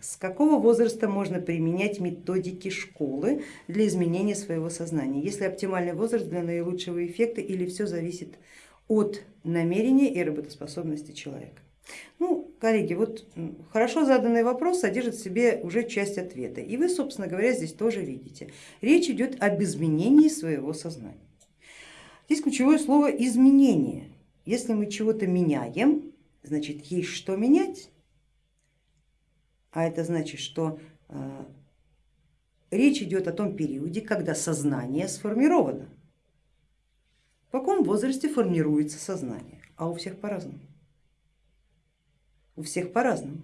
С какого возраста можно применять методики школы для изменения своего сознания? Если оптимальный возраст для наилучшего эффекта или все зависит от намерения и работоспособности человека? Ну, коллеги, вот хорошо заданный вопрос содержит в себе уже часть ответа. И вы, собственно говоря, здесь тоже видите. Речь идет об изменении своего сознания. Здесь ключевое слово изменение. Если мы чего-то меняем, значит есть что менять а это значит, что э, речь идет о том периоде, когда сознание сформировано. В каком возрасте формируется сознание? А у всех по-разному. У всех по-разному.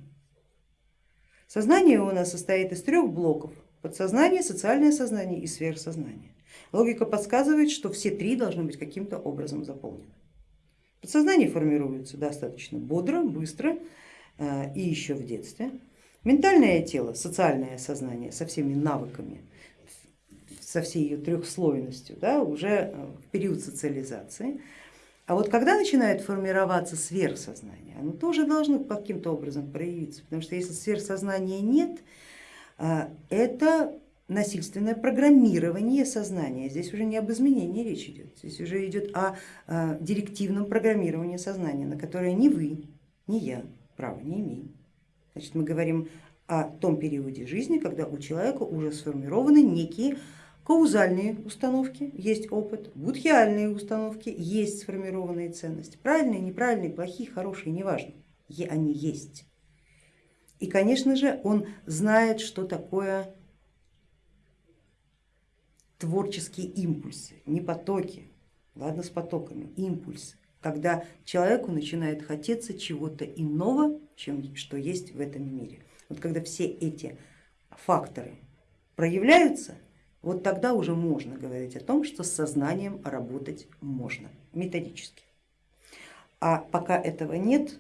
Сознание у нас состоит из трех блоков. Подсознание, социальное сознание и сверхсознание. Логика подсказывает, что все три должны быть каким-то образом заполнены. Подсознание формируется достаточно бодро, быстро э, и еще в детстве. Ментальное тело, социальное сознание со всеми навыками, со всей ее трехслойностью, да, уже э, в период социализации. А вот когда начинает формироваться сверхсознание, оно тоже должно каким-то образом проявиться, потому что если сверхсознания нет, э, это насильственное программирование сознания. Здесь уже не об изменении речь идет, здесь уже идет о э, директивном программировании сознания, на которое ни вы, ни я права не имеем. Значит, мы говорим о том периоде жизни, когда у человека уже сформированы некие каузальные установки, есть опыт, будхиальные установки, есть сформированные ценности, правильные, неправильные, плохие, хорошие, неважно, они есть. И, конечно же, он знает, что такое творческие импульсы, не потоки, ладно с потоками, импульсы, когда человеку начинает хотеться чего-то иного, чем что есть в этом мире. Вот когда все эти факторы проявляются, вот тогда уже можно говорить о том, что с сознанием работать можно методически. А пока этого нет,